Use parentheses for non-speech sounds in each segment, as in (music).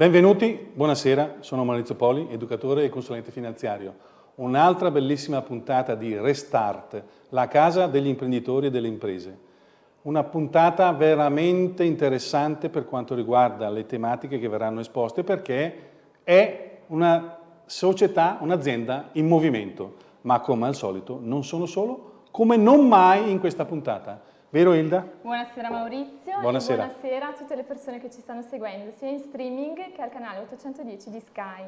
Benvenuti, buonasera, sono Maurizio Poli, educatore e consulente finanziario. Un'altra bellissima puntata di Restart, la casa degli imprenditori e delle imprese. Una puntata veramente interessante per quanto riguarda le tematiche che verranno esposte perché è una società, un'azienda in movimento, ma come al solito non sono solo, come non mai in questa puntata. Vero Ilda? Buonasera Maurizio buonasera. e buonasera a tutte le persone che ci stanno seguendo sia in streaming che al canale 810 di Sky.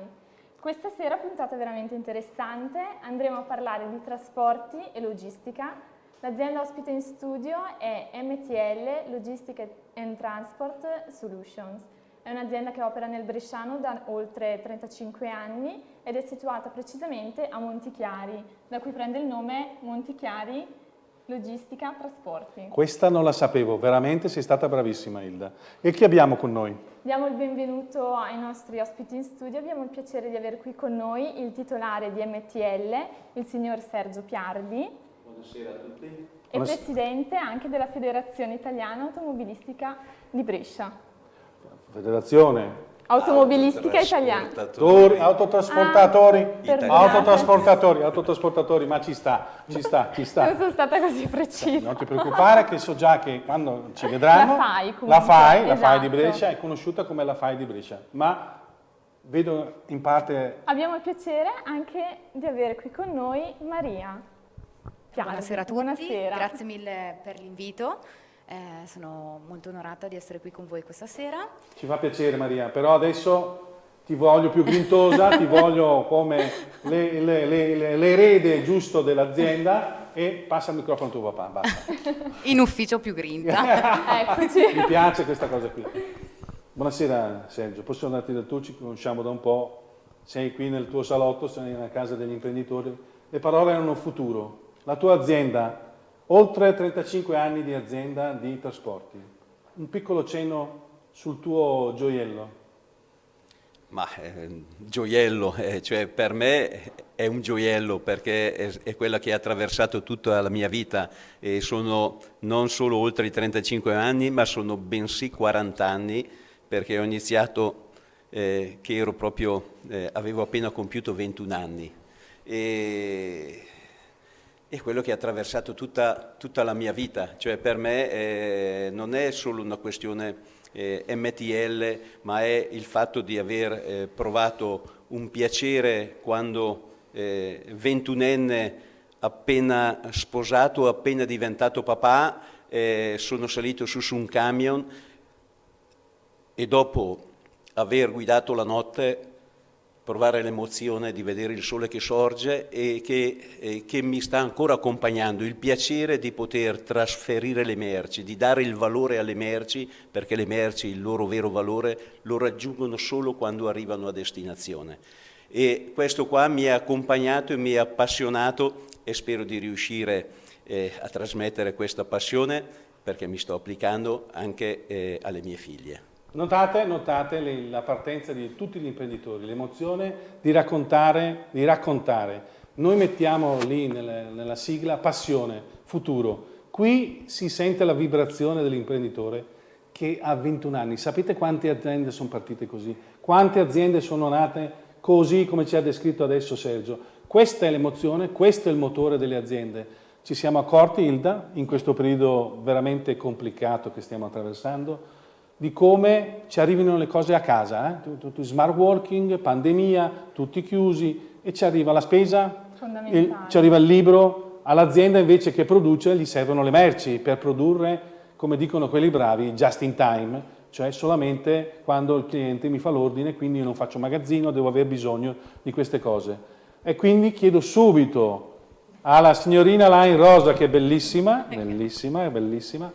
Questa sera puntata veramente interessante, andremo a parlare di trasporti e logistica. L'azienda ospite in studio è MTL Logistic and Transport Solutions. È un'azienda che opera nel Bresciano da oltre 35 anni ed è situata precisamente a Montichiari, da cui prende il nome Montichiari Logistica, trasporti. Questa non la sapevo, veramente sei stata bravissima Ilda. E chi abbiamo con noi? Diamo il benvenuto ai nostri ospiti in studio, abbiamo il piacere di avere qui con noi il titolare di MTL, il signor Sergio Piardi. Buonasera a tutti. E Buonasera. presidente anche della Federazione Italiana Automobilistica di Brescia. Federazione Automobilistica italiana. Autotrasportatori, ah, autotrasportatori, autotrasportatori, ma ci sta, ci sta, ci sta. Non sono stata così precisa. Non ti preoccupare che so già che quando ci vedranno, la FAI, comunque, la FAI, esatto. la FAI di Brescia è conosciuta come la FAI di Brescia, ma vedo in parte... Abbiamo il piacere anche di avere qui con noi Maria. Piano. Buonasera a tutti, Buonasera. grazie mille per l'invito. Eh, sono molto onorata di essere qui con voi questa sera. Ci fa piacere Maria, però adesso ti voglio più grintosa, ti voglio come l'erede giusto dell'azienda e passa il microfono a tuo papà, basta. (laughs) In ufficio più grinta. (laughs) Eccoci. Mi piace questa cosa qui. Buonasera Sergio, posso andarti da tu, ci conosciamo da un po', sei qui nel tuo salotto, sei nella casa degli imprenditori, le parole hanno futuro, la tua azienda Oltre 35 anni di azienda di trasporti. Un piccolo cenno sul tuo gioiello. Ma eh, gioiello, eh, cioè per me è un gioiello perché è, è, quella che ha attraversato tutta la mia vita e sono non solo oltre i 35 anni ma sono bensì 40 anni perché ho iniziato eh, che ero proprio, eh, avevo appena compiuto 21 anni. E è quello che ha attraversato tutta, tutta la mia vita, cioè per me eh, non è solo una questione eh, MTL, ma è il fatto di aver eh, provato un piacere quando eh, ventunenne appena sposato, appena diventato papà, eh, sono salito su su un camion e dopo aver guidato la notte provare l'emozione di vedere il sole che sorge e che, eh, che, mi sta ancora accompagnando, il piacere di poter trasferire le merci, di dare il valore alle merci, perché le merci, il loro vero valore, lo raggiungono solo quando arrivano a destinazione. E questo qua mi ha accompagnato e mi ha appassionato e spero di riuscire eh, a trasmettere questa passione perché mi sto applicando anche eh, alle mie figlie. Notate, notate le, la partenza di tutti gli imprenditori, l'emozione di raccontare, di raccontare. Noi mettiamo lì nelle, nella sigla passione, futuro. Qui si sente la vibrazione dell'imprenditore che ha 21 anni. Sapete quante aziende sono partite così? Quante aziende sono nate così come ci ha descritto adesso Sergio? Questa è l'emozione, questo è il motore delle aziende. Ci siamo accorti, Ilda, in questo periodo veramente complicato che stiamo attraversando, di come ci arrivino le cose a casa, eh? tutto, smart working, pandemia, tutti chiusi e ci arriva la spesa, il, ci arriva il libro, all'azienda invece che produce gli servono le merci per produrre, come dicono quelli bravi, just in time, cioè solamente quando il cliente mi fa l'ordine, quindi io non faccio magazzino, devo aver bisogno di queste cose. E quindi chiedo subito alla signorina là in rosa, che è bellissima, bellissima, è bellissima,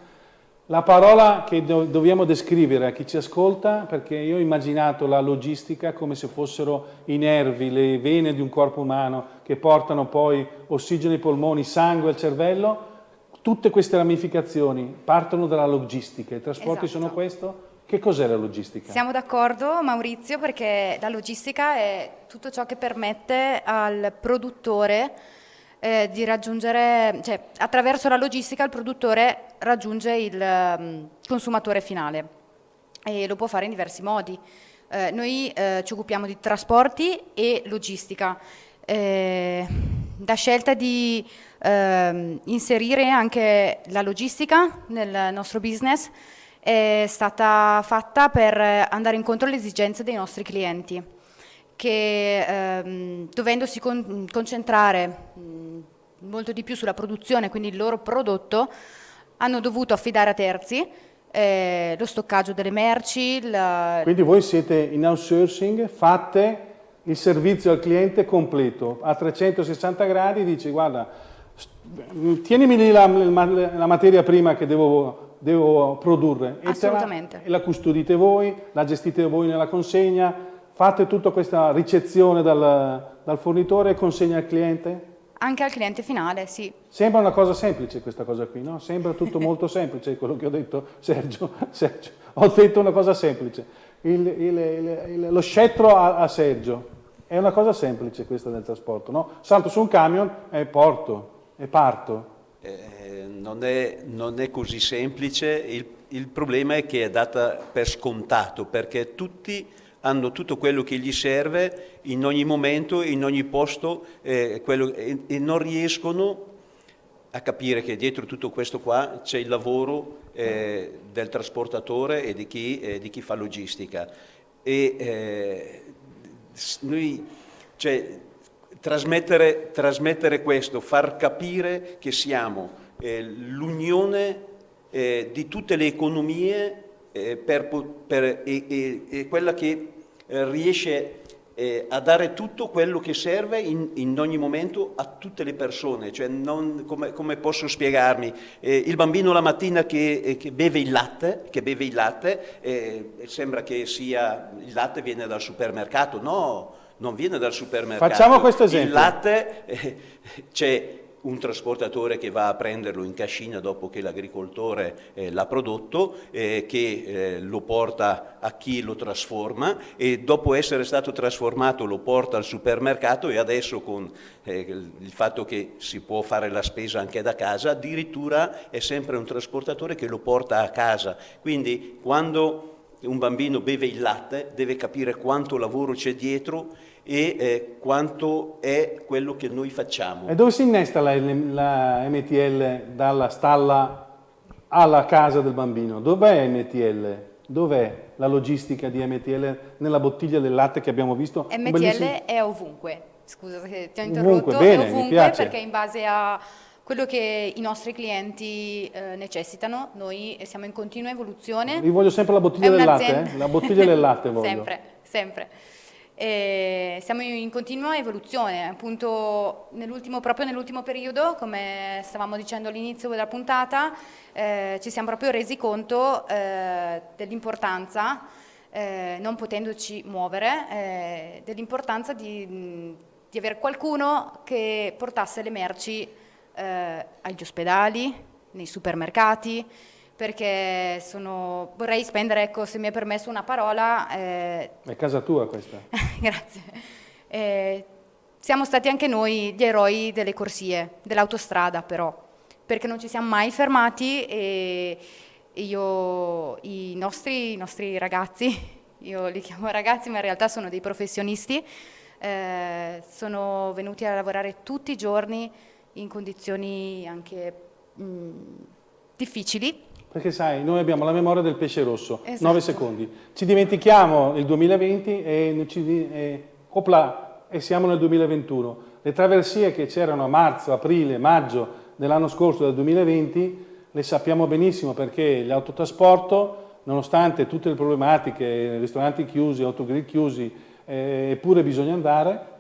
la parola che do dobbiamo descrivere a chi ci ascolta, perché io ho immaginato la logistica come se fossero i nervi, le vene di un corpo umano che portano poi ossigeno ai polmoni, sangue al cervello, tutte queste ramificazioni partono dalla logistica, i trasporti esatto. sono questo? Che cos'è la logistica? Siamo d'accordo Maurizio perché la logistica è tutto ciò che permette al produttore eh, di raggiungere, cioè attraverso la logistica il produttore raggiunge il um, consumatore finale e lo può fare in diversi modi. Eh, noi eh, ci occupiamo di trasporti e logistica. Eh, da scelta di ehm, inserire anche la logistica nel nostro business è stata fatta per andare incontro alle esigenze dei nostri clienti che ehm, dovendosi con concentrare mh, molto di più sulla produzione, quindi il loro prodotto, hanno dovuto affidare a terzi eh, lo stoccaggio delle merci. La... Quindi voi siete in outsourcing, fate il servizio al cliente completo, a 360 gradi, dici guarda, tienimi lì la, la materia prima che devo, devo produrre la, e la custodite voi, la gestite voi nella consegna, fate tutta questa ricezione dal, dal fornitore e consegna al cliente? Anche al cliente finale, sì. Sembra una cosa semplice questa cosa qui, no? Sembra tutto molto (laughs) semplice quello che ho detto, Sergio. (laughs) Sergio ho detto una cosa semplice. Il, il, il, lo scettro a, a, Sergio. È una cosa semplice questa del trasporto, no? Salto su un camion e porto, e parto. Eh, non, è, non, è, così semplice, il, il problema è che è data per scontato, perché tutti hanno tutto quello che gli serve in ogni momento, in ogni posto eh, quello, e, e, non riescono a capire che dietro tutto questo qua c'è il lavoro eh, del trasportatore e di chi, eh, di chi fa logistica. E eh, noi, cioè, trasmettere, trasmettere, questo, far capire che siamo eh, l'unione eh, di tutte le economie per, per, e, e, quella che eh, riesce eh, a dare tutto quello che serve in, in, ogni momento a tutte le persone, cioè non, come, come, posso spiegarmi? Eh, il bambino la mattina che, eh, che, beve il latte, che beve il latte eh, sembra che sia, il latte viene dal supermercato, no, non viene dal supermercato. Facciamo questo esempio. Il latte, eh, c'è un trasportatore che va a prenderlo in cascina dopo che l'agricoltore eh, l'ha prodotto, eh, che eh, lo porta a chi lo trasforma e dopo essere stato trasformato lo porta al supermercato e adesso con eh, il fatto che si può fare la spesa anche da casa, addirittura è sempre un trasportatore che lo porta a casa. Quindi quando un bambino beve il latte deve capire quanto lavoro c'è dietro e eh, quanto è quello che noi facciamo. E dove si innesta la, la MTL dalla stalla alla casa del bambino? Dov'è MTL? Dov'è la logistica di MTL nella bottiglia del latte che abbiamo visto? MTL Bellissimo. è ovunque, scusa se ti ho interrotto, ovunque, bene, è ovunque perché in base a quello che i nostri clienti eh, necessitano, noi siamo in continua evoluzione. Vi voglio sempre la bottiglia del latte, eh? la bottiglia del latte (laughs) voglio. sempre, sempre. E siamo in continua evoluzione, appunto nell proprio nell'ultimo periodo, come stavamo dicendo all'inizio della puntata, eh, ci siamo proprio resi conto eh, dell'importanza, eh, non potendoci muovere, eh, dell'importanza di, di avere qualcuno che portasse le merci eh, agli ospedali, nei supermercati, perché sono, vorrei spendere, ecco, se mi è permesso una parola... Eh, è casa tua questa. (laughs) grazie. Eh, siamo stati anche noi gli eroi delle corsie, dell'autostrada però, perché non ci siamo mai fermati e io, i nostri, i nostri ragazzi, (laughs) io li chiamo ragazzi ma in realtà sono dei professionisti, eh, sono venuti a lavorare tutti i giorni in condizioni anche mh, difficili. Perché sai, noi abbiamo la memoria del pesce rosso, esatto. 9 secondi. Ci dimentichiamo il 2020 e, ci, e, opla, e siamo nel 2021. Le traversie che c'erano a marzo, aprile, maggio dell'anno scorso, del 2020, le sappiamo benissimo perché l'autotrasporto, nonostante tutte le problematiche, ristoranti chiusi, autogrill chiusi, eh, eppure bisogna andare,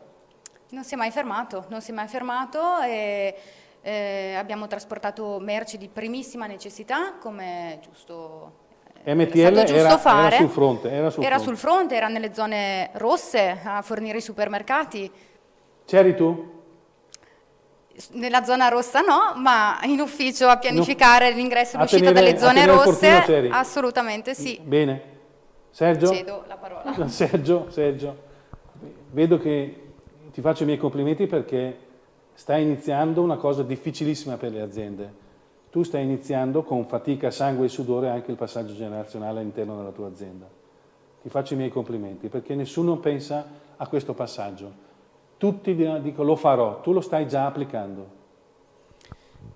non si è mai fermato, non si è mai fermato e eh, abbiamo trasportato merci di primissima necessità come giusto MTL era, era, sul fronte, era, sul, era fronte. sul fronte, era nelle zone rosse a fornire i supermercati. C'eri tu? Nella zona rossa no, ma in ufficio a pianificare l'ingresso e l'uscita dalle zone rosse, assolutamente sì. Bene. Sergio? Cedo la parola. (laughs) Sergio, Sergio, vedo che ti faccio i miei complimenti perché stai iniziando una cosa difficilissima per le aziende. Tu stai iniziando con fatica, sangue e sudore anche il passaggio generazionale all'interno della tua azienda. ti faccio i miei complimenti, perché nessuno pensa a questo passaggio. Tutti dicono lo farò, tu lo stai già applicando.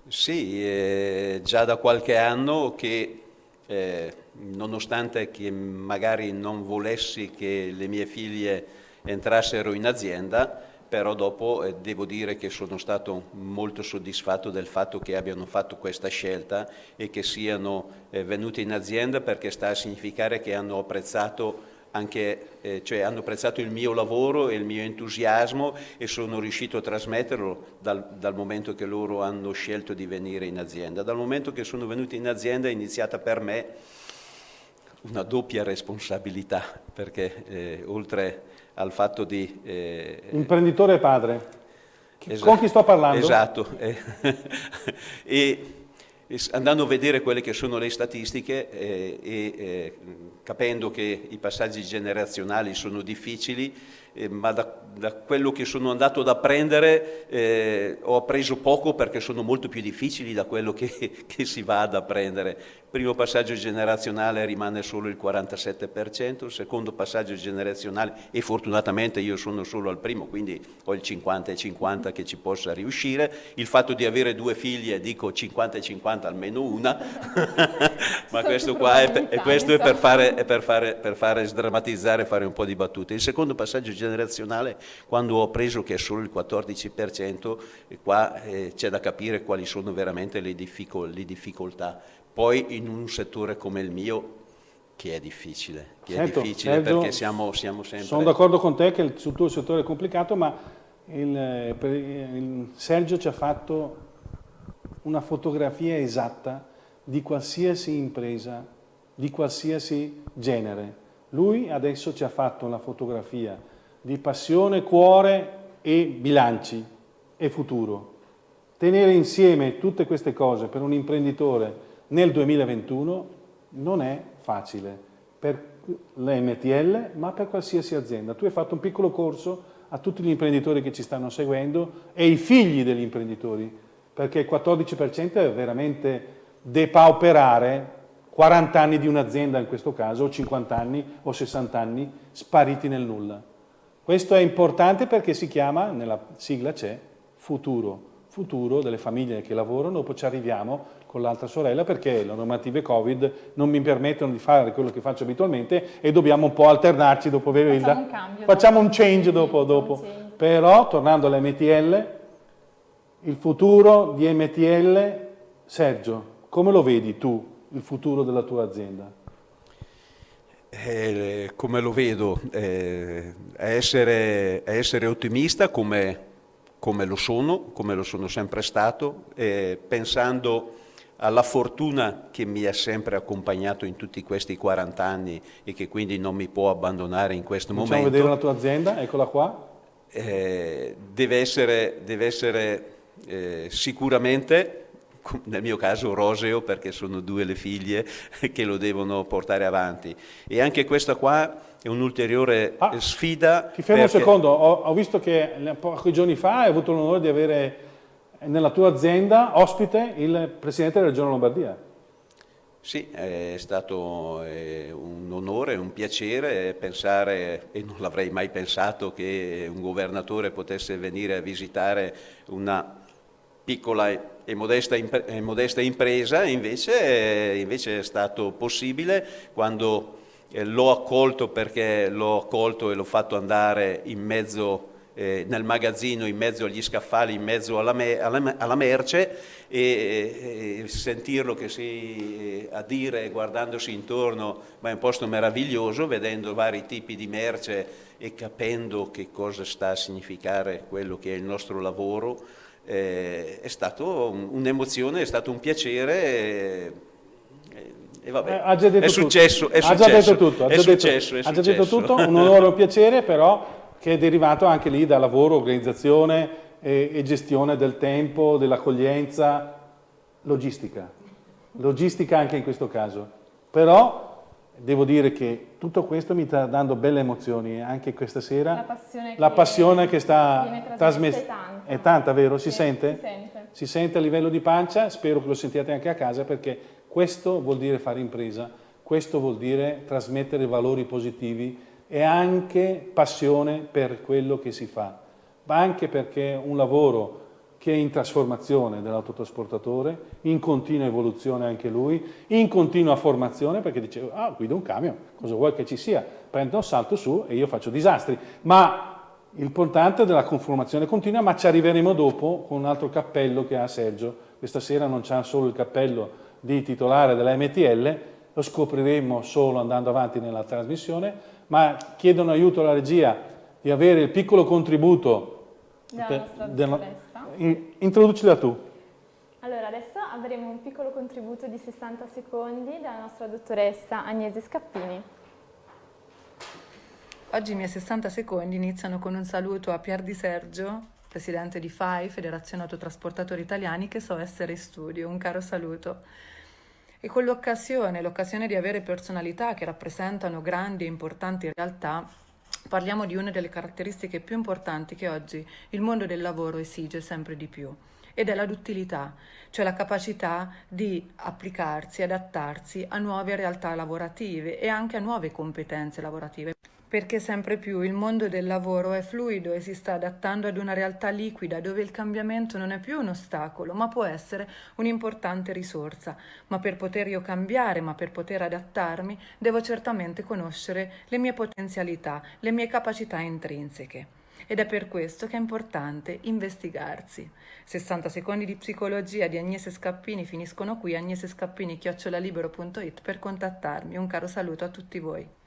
Sì, eh, già da qualche anno che eh, nonostante che magari non volessi che le mie figlie entrassero in azienda, però dopo eh, devo dire che sono stato molto soddisfatto del fatto che abbiano fatto questa scelta e che siano eh, venute in azienda perché sta a significare che hanno apprezzato anche, eh, cioè hanno apprezzato il mio lavoro e il mio entusiasmo e sono riuscito a trasmetterlo dal, dal, momento che loro hanno scelto di venire in azienda. Dal momento che sono venuti in azienda è iniziata per me una doppia responsabilità, perché eh, oltre al fatto di... Eh, Imprenditore padre. Esatto, Con chi sto parlando? Esatto. Eh, (laughs) e, andando a vedere quelle che sono le statistiche eh, e eh, capendo che i passaggi generazionali sono difficili, eh, ma da, da, quello che sono andato ad apprendere eh, ho appreso poco perché sono molto più difficili da quello che, (laughs) che si va ad apprendere. Il primo passaggio generazionale rimane solo il 47%, il secondo passaggio generazionale, e fortunatamente io sono solo al primo, quindi ho il 50 e 50 che ci possa riuscire. Il fatto di avere due figlie, dico 50 e 50 almeno una, (laughs) ma questo qua è, è, questo è per fare, è per fare, per fare sdrammatizzare e fare un po' di battute. Il secondo passaggio generazionale quando ho appreso che è solo il 14%, qua eh, c'è da capire quali sono veramente le, difficol le difficoltà. Poi in un settore come il mio che è difficile, che certo, è difficile Sergio, perché siamo, siamo, sempre... Sono d'accordo con te che il tuo settore è complicato, ma il, il Sergio ci ha fatto una fotografia esatta di qualsiasi impresa, di qualsiasi genere. Lui adesso ci ha fatto una fotografia di passione, cuore e bilanci e futuro. Tenere insieme tutte queste cose per un imprenditore nel 2021 non è facile per l'MTL ma per qualsiasi azienda. Tu hai fatto un piccolo corso a tutti gli imprenditori che ci stanno seguendo e i figli degli imprenditori perché il 14% è veramente depauperare 40 anni di un'azienda in questo caso, o 50 anni o 60 anni spariti nel nulla. Questo è importante perché si chiama, nella sigla c'è, futuro, futuro delle famiglie che lavorano, dopo ci arriviamo con l'altra sorella perché le normative Covid non mi permettono di fare quello che faccio abitualmente e dobbiamo un po' alternarci dopo aver Facciamo un cambio. Facciamo dopo. un change dopo. dopo. Change. Però, tornando all'MTL, il futuro di MTL, Sergio, come lo vedi tu, il futuro della tua azienda? Eh, come lo vedo, eh, essere, essere, ottimista come, come, lo sono, come lo sono sempre stato, eh, pensando alla fortuna che mi ha sempre accompagnato in tutti questi 40 anni e che quindi non mi può abbandonare in questo Facciamo momento. vedere la tua azienda, eccola qua. Eh, deve essere, deve essere eh, sicuramente (laughs) nel mio caso roseo perché sono due le figlie (laughs) che lo devono portare avanti e anche questa qua è un'ulteriore ah, sfida. Ti fermo perché... un secondo, ho, ho, visto che pochi giorni fa hai avuto l'onore di avere nella tua azienda ospite il Presidente della Regione Lombardia. Sì, è stato un onore, un piacere pensare, e non l'avrei mai pensato, che un governatore potesse venire a visitare una piccola e modesta, e modesta impresa, invece, invece, è stato possibile quando eh, l'ho accolto perché l'ho accolto e l'ho fatto andare in mezzo eh, nel magazzino, in mezzo agli scaffali, in mezzo alla, me, alla, alla merce e, e, sentirlo che si, a dire guardandosi intorno, ma è un posto meraviglioso, vedendo vari tipi di merce e capendo che cosa sta a significare quello che è il nostro lavoro, eh, è stato un'emozione, è stato un piacere. E, e vabbè, eh, ha già detto è successo, tutto. è successo, ha già detto tutto, ha già, successo, detto, ha già detto tutto, un onore, un piacere, però che è derivato anche lì da lavoro, organizzazione e, e gestione del tempo, dell'accoglienza, logistica. Logistica anche in questo caso. Però devo dire che tutto questo mi sta dando belle emozioni anche questa sera. La passione, la passione che, sta trasmettendo. È tanta. È tanta, vero? Si sì, sente? Si sente. Si sente a livello di pancia, spero che lo sentiate anche a casa perché questo vuol dire fare impresa. questo vuol dire trasmettere valori positivi e anche passione per quello che si fa, ma anche perché un lavoro che è in trasformazione dell'autotrasportatore, in continua evoluzione anche lui, in continua formazione, perché dice, ah, guido un camion, cosa vuoi che ci sia? Prendo un salto su e io faccio disastri. Ma l'importante è della conformazione continua, ma ci arriveremo dopo con un altro cappello che ha Sergio. Questa sera non c'è solo il cappello di titolare della MTL, lo scopriremo solo andando avanti nella trasmissione, ma chiedono aiuto alla regia di avere il piccolo contributo della nostra dottoressa introducila tu. Allora, adesso avremo un piccolo contributo di 60 secondi dalla nostra dottoressa Agnese Scappini. Oggi i miei 60 secondi iniziano con un saluto a Pier Di Sergio, presidente di FAI, Federazione Autotrasportatori Italiani, che so essere in studio. Un caro saluto. E con l'occasione, l'occasione di avere personalità che rappresentano grandi e importanti realtà, parliamo di una delle caratteristiche più importanti che oggi il mondo del lavoro esige sempre di più ed è la duttilità, cioè la capacità di applicarsi, adattarsi a nuove realtà lavorative e anche a nuove competenze lavorative perché sempre più il mondo del lavoro è fluido e si sta adattando ad una realtà liquida dove il cambiamento non è più un ostacolo, ma può essere un'importante risorsa. Ma per poter io cambiare, ma per poter adattarmi, devo certamente conoscere le mie potenzialità, le mie capacità intrinseche. Ed è per questo che è importante investigarsi. 60 secondi di psicologia di Agnese Scappini finiscono qui, agnesescappini-libero.it per contattarmi. Un caro saluto a tutti voi.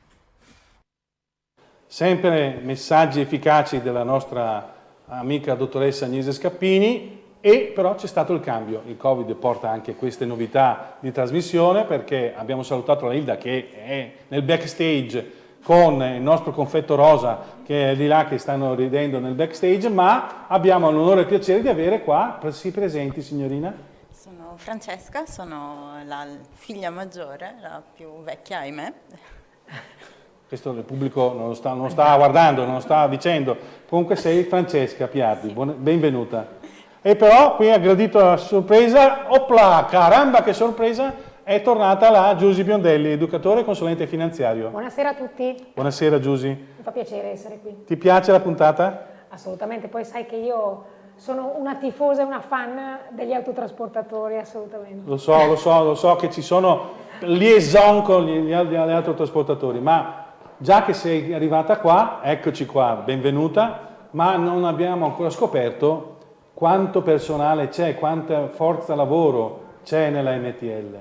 Sempre messaggi efficaci della nostra amica dottoressa Agnese Scappini e però c'è stato il cambio. Il Covid porta anche queste novità di trasmissione perché abbiamo salutato la Hilda che è nel backstage con il nostro confetto rosa che è di là che stanno ridendo nel backstage, ma abbiamo l'onore e il piacere di avere qua, si presenti signorina? Sono Francesca, sono la figlia maggiore, la più vecchia ahimè questo il pubblico non lo, sta, non sta guardando, non lo sta dicendo, comunque sei Francesca Piatti, buona, benvenuta. E però qui ha gradito la sorpresa, opla, caramba che sorpresa, è tornata la Giusy Biondelli, educatore e consulente finanziario. Buonasera a tutti. Buonasera Giusy. Mi fa piacere essere qui. Ti piace la puntata? Assolutamente, poi sai che io sono una tifosa e una fan degli autotrasportatori, assolutamente. Lo so, lo so, lo so che ci sono liaison con gli, gli, gli autotrasportatori, ma Già che sei arrivata qua, eccoci qua, benvenuta, ma non abbiamo ancora scoperto quanto personale c'è, quanta forza lavoro c'è nella MTL.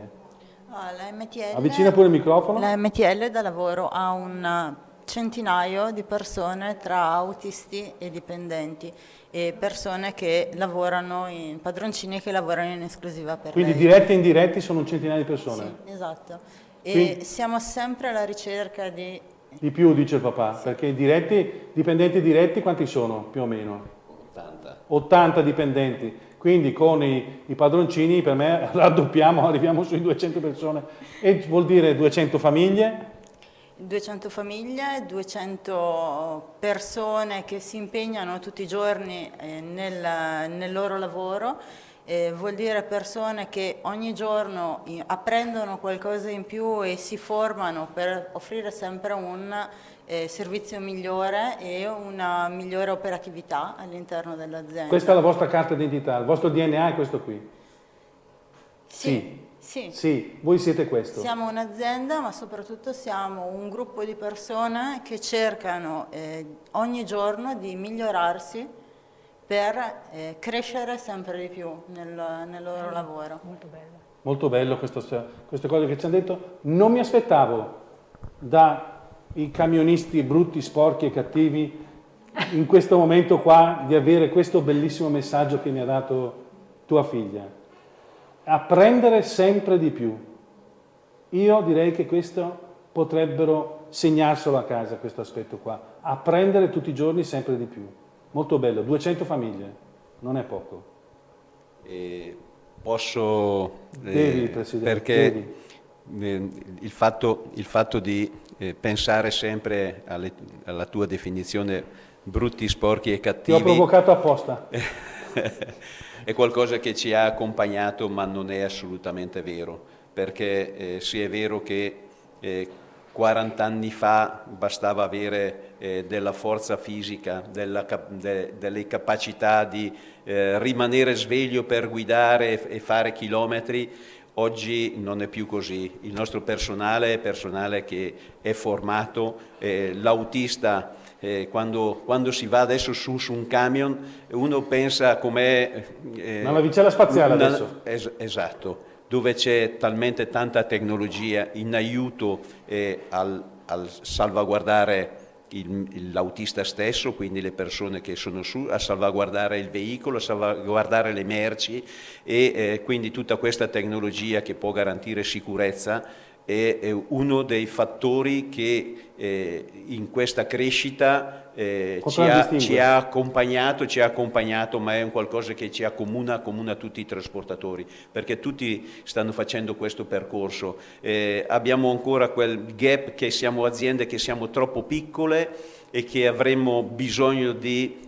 Ah, la MTL. Avvicina pure il microfono. La MTL da lavoro ha un centinaio di persone tra autisti e dipendenti e persone che lavorano in padroncini che lavorano in esclusiva per Quindi lei. diretti e indiretti sono un centinaio di persone? Sì, esatto. E Quindi... siamo sempre alla ricerca di di più, dice il papà, perché diretti, dipendenti diretti quanti sono più o meno? 80. 80 dipendenti, quindi con i, i padroncini per me (laughs) raddoppiamo, arriviamo sui 200 persone e vuol dire 200 famiglie? 200 famiglie, 200 persone che si impegnano tutti i giorni eh, nel, nel loro lavoro eh, vuol dire persone che ogni giorno apprendono qualcosa in più e si formano per offrire sempre un eh, servizio migliore e una migliore operatività all'interno dell'azienda. Questa è la vostra carta d'identità, il vostro DNA è questo qui? Sì. Sì. sì. voi siete questo. Siamo un'azienda ma soprattutto siamo un gruppo di persone che cercano eh, ogni giorno di migliorarsi per eh, crescere sempre di più nel, nel loro lavoro. Molto bello. Molto bello questo, queste cose che ci hanno detto. Non mi aspettavo dai camionisti brutti, sporchi e cattivi in questo momento qua di avere questo bellissimo messaggio che mi ha dato tua figlia. Apprendere sempre di più. Io direi che questo potrebbero segnarselo a casa, questo aspetto qua. Apprendere tutti i giorni sempre di più. Molto bello, 200 famiglie, non è poco. E posso... Devi, eh, Presidente, perché devi. Il, fatto, il, fatto, di eh, pensare sempre alle, alla tua definizione brutti, sporchi e cattivi... Ti ho provocato apposta. (laughs) è qualcosa che ci ha accompagnato ma non è assolutamente vero, perché eh, sì è vero che eh, 40 anni fa bastava avere eh, della forza fisica, della, de, delle capacità di eh, rimanere sveglio per guidare e, e fare chilometri, oggi non è più così. Il nostro personale è personale che è formato, eh, l'autista eh, quando, quando, si va adesso su, su un camion uno pensa com'è... Eh, una navicella spaziale una, adesso. Es, esatto dove c'è talmente tanta tecnologia in aiuto eh, al, al, salvaguardare l'autista stesso, quindi le persone che sono su, a salvaguardare il veicolo, a salvaguardare le merci e eh, quindi tutta questa tecnologia che può garantire sicurezza è, uno dei fattori che eh, in questa crescita eh, ci, ha, ci, ha, accompagnato, ci ha accompagnato, ma è un qualcosa che ci accomuna, accomuna tutti i trasportatori, perché tutti stanno facendo questo percorso. Eh, abbiamo ancora quel gap che siamo aziende che siamo troppo piccole e che avremmo bisogno di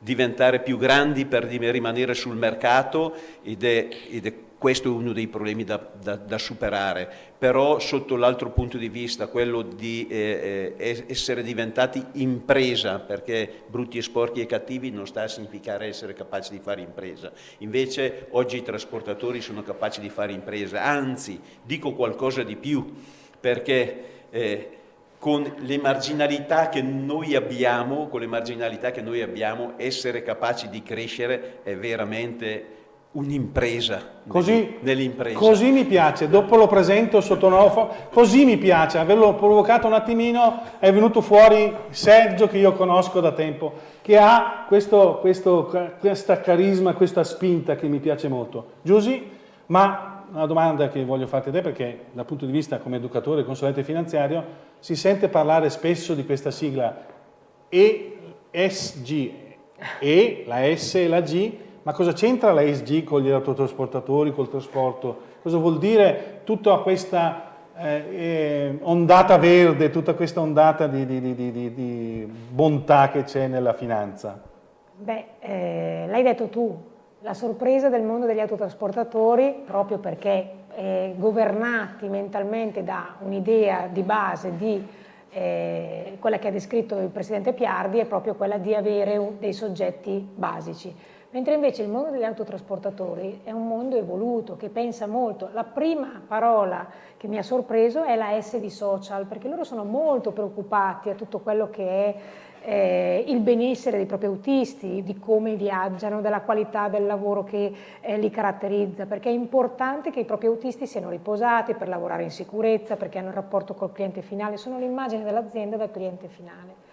diventare più grandi per rimanere sul mercato ed è, ed è questo è uno dei problemi da, da, da superare, però sotto l'altro punto di vista, quello di eh, eh essere diventati impresa, perché brutti e sporchi e cattivi non sta a significare essere capaci di fare impresa. Invece oggi i trasportatori sono capaci di fare impresa, anzi dico qualcosa di più, perché eh, con le marginalità che noi abbiamo, con le marginalità che noi abbiamo, essere capaci di crescere è veramente un'impresa così, nell'impresa. Così mi piace, dopo lo presento sotto nuovo, così mi piace, averlo provocato un attimino, è venuto fuori Sergio che io conosco da tempo, che ha questo, questo, questa carisma, questa spinta che mi piace molto. Giusy, ma una domanda che voglio farti a te perché dal punto di vista come educatore consulente finanziario si sente parlare spesso di questa sigla ESG, E, la S e la G, ma cosa c'entra la con gli autotrasportatori, col trasporto? Cosa vuol dire tutta questa eh, eh, ondata verde, tutta questa ondata di, di, di, di bontà che c'è nella finanza? Beh, eh, l'hai detto tu, la sorpresa del mondo degli autotrasportatori, proprio perché eh, governati mentalmente da un'idea di base di eh, quella che ha descritto il Presidente Piardi, è proprio quella di avere dei soggetti basici mentre invece il mondo degli autotrasportatori è un mondo evoluto che pensa molto. La prima parola che mi ha sorpreso è la S di social, perché loro sono molto preoccupati a tutto quello che è eh, il benessere dei propri autisti, di come viaggiano, della qualità del lavoro che eh, li caratterizza, perché è importante che i propri autisti siano riposati per lavorare in sicurezza, perché hanno un rapporto col cliente finale, sono l'immagine dell'azienda dal cliente finale.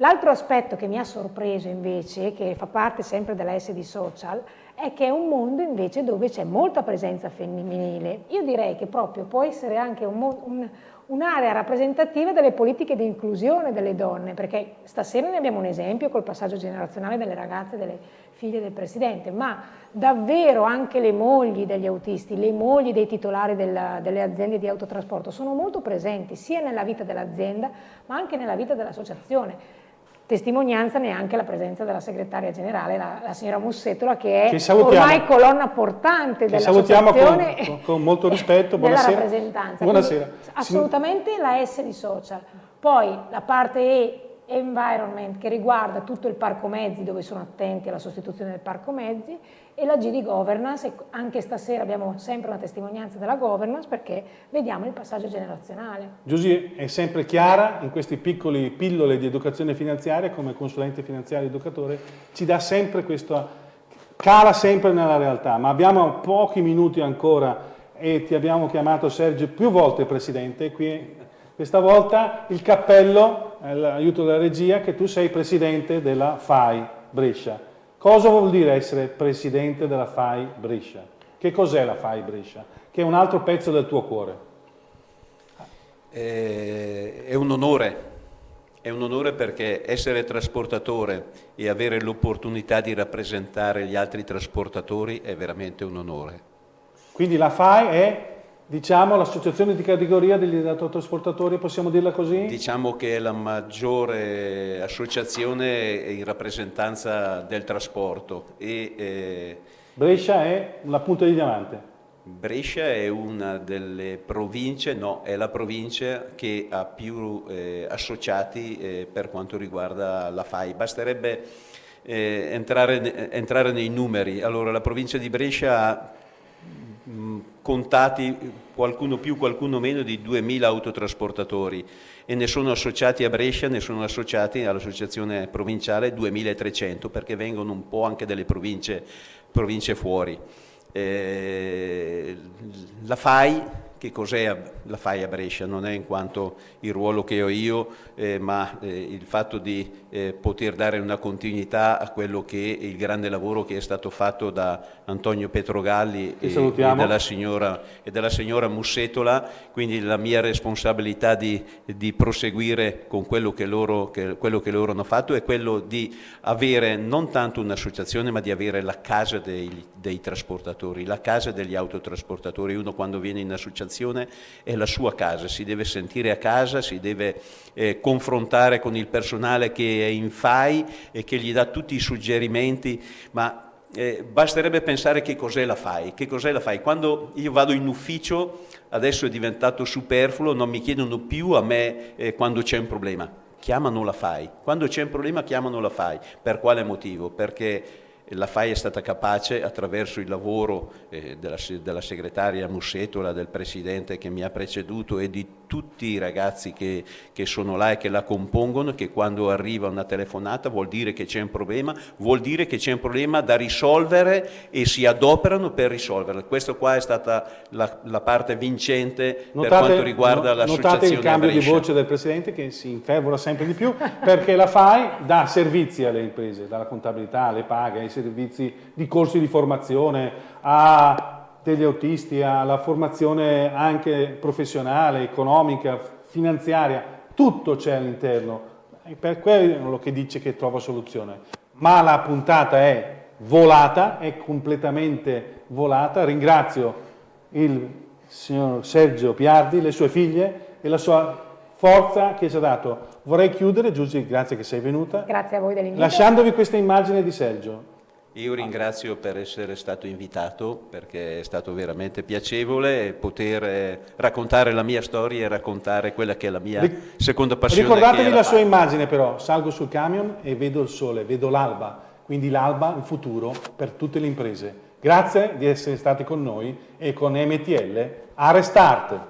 L'altro aspetto che mi ha sorpreso invece, che fa parte sempre della S di social, è che è un mondo invece dove c'è molta presenza femminile. Io direi che proprio può essere anche un'area un, un rappresentativa delle politiche di inclusione delle donne, perché stasera ne abbiamo un esempio col passaggio generazionale delle ragazze e delle figlie del Presidente, ma davvero anche le mogli degli autisti, le mogli dei titolari della, delle aziende di autotrasporto sono molto presenti sia nella vita dell'azienda ma anche nella vita dell'associazione testimonianza neanche la presenza della segretaria generale, la, la signora Mussettola, che è ormai colonna portante dell'associazione con, con, molto (laughs) rispetto, buonasera. della rappresentanza. Buonasera. Quindi, assolutamente la S di social. Poi la parte E environment che riguarda tutto il parco mezzi dove sono attenti alla sostituzione del parco mezzi e la G di governance e anche stasera abbiamo sempre una testimonianza della governance perché vediamo il passaggio generazionale. Giusy è sempre chiara in questi piccoli pillole di educazione finanziaria come consulente finanziario educatore ci dà sempre questo cala sempre nella realtà ma abbiamo pochi minuti ancora e ti abbiamo chiamato Sergio più volte Presidente qui questa volta il cappello, l'aiuto della regia, che tu sei presidente della FAI Brescia. Cosa vuol dire essere presidente della FAI Brescia? Che cos'è la FAI Brescia? Che è un altro pezzo del tuo cuore. È un onore, è un onore perché essere trasportatore e avere l'opportunità di rappresentare gli altri trasportatori è veramente un onore. Quindi la FAI è Diciamo l'associazione di categoria degli autotrasportatori, possiamo dirla così? Diciamo che è la maggiore associazione in rappresentanza del trasporto. E, eh, Brescia è la punta di diamante? Brescia è una delle province, no, è la provincia che ha più eh, associati eh, per quanto riguarda la FAI. Basterebbe eh, entrare, entrare, nei numeri. Allora, la provincia di Brescia ha mh, contati qualcuno più, qualcuno meno di 2.000 autotrasportatori e ne sono associati a Brescia, ne sono associati all'associazione provinciale 2.300 perché vengono un po' anche delle province, province fuori. Eh, la FAI che cos'è la FAI a Brescia, non è in quanto il ruolo che ho io, eh, ma eh, il fatto di eh, poter dare una continuità a quello che è il grande lavoro che è stato fatto da Antonio Petrogalli e, e, dalla signora, e, dalla signora, Mussetola, quindi la mia responsabilità di, di proseguire con quello che, loro, che, quello che, loro, hanno fatto è quello di avere non tanto un'associazione ma di avere la casa dei, dei trasportatori, la casa degli autotrasportatori, uno quando viene in associazione organizzazione è la sua casa, si deve sentire a casa, si deve eh, confrontare con il personale che è in FAI e che gli dà tutti i suggerimenti, ma eh, basterebbe pensare che cos'è la FAI, che cos'è la FAI. Quando io vado in ufficio, adesso è diventato superfluo, non mi chiedono più a me eh, quando c'è un problema, chiamano la FAI. Quando c'è un problema chiamano la FAI. Per quale motivo? Perché la FAI è stata capace attraverso il lavoro eh, della, della, segretaria Mussetola, del presidente che mi ha preceduto e di tutti i ragazzi che, che, sono là e che la compongono, che quando arriva una telefonata vuol dire che c'è un problema, vuol dire che c'è un problema da risolvere e si adoperano per risolverlo. Questa qua è stata la, la parte vincente notate, per quanto riguarda no, l'associazione Notate il cambio di voce del presidente che si infervora sempre di più perché la FAI dà servizi alle imprese, dalla contabilità alle paghe, ai servizi di corsi di formazione, a degli autisti, alla formazione anche professionale, economica, finanziaria, tutto c'è all'interno. Per quello che dice che trova soluzione. Ma la puntata è volata, è completamente volata. Ringrazio il signor Sergio Piardi, le sue figlie e la sua forza che ci ha dato. Vorrei chiudere, Giusy, grazie che sei venuta. Grazie a voi dell'invito. Lasciandovi questa immagine di Sergio. Io ringrazio per essere stato invitato perché è stato veramente piacevole poter eh, raccontare la mia storia e raccontare quella che è la mia seconda passione. Ricordatevi la sua immagine però, salgo sul camion e vedo il sole, vedo l'alba, quindi l'alba, il futuro per tutte le imprese. Grazie di essere stati con noi e con MTL a Restart.